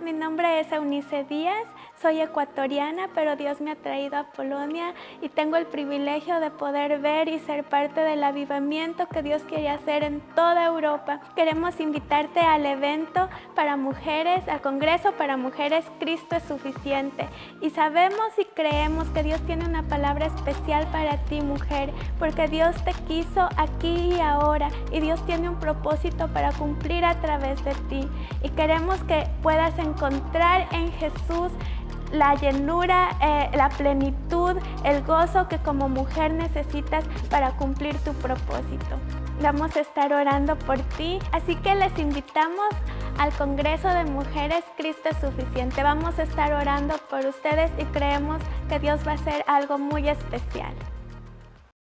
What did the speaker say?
mi nombre es Eunice Díaz, soy ecuatoriana, pero Dios me ha traído a Polonia y tengo el privilegio de poder ver y ser parte del avivamiento que Dios quiere hacer en toda Europa. Queremos invitarte al evento para mujeres, al Congreso para Mujeres Cristo es Suficiente. Y sabemos y creemos que Dios tiene una palabra especial para ti, mujer, porque Dios te quiso aquí y ahora y Dios tiene un propósito para cumplir a través de ti. Y queremos que puedas encontrar en Jesús la llenura, eh, la plenitud, el gozo que como mujer necesitas para cumplir tu propósito. Vamos a estar orando por ti, así que les invitamos al Congreso de Mujeres Cristo es Suficiente. Vamos a estar orando por ustedes y creemos que Dios va a hacer algo muy especial.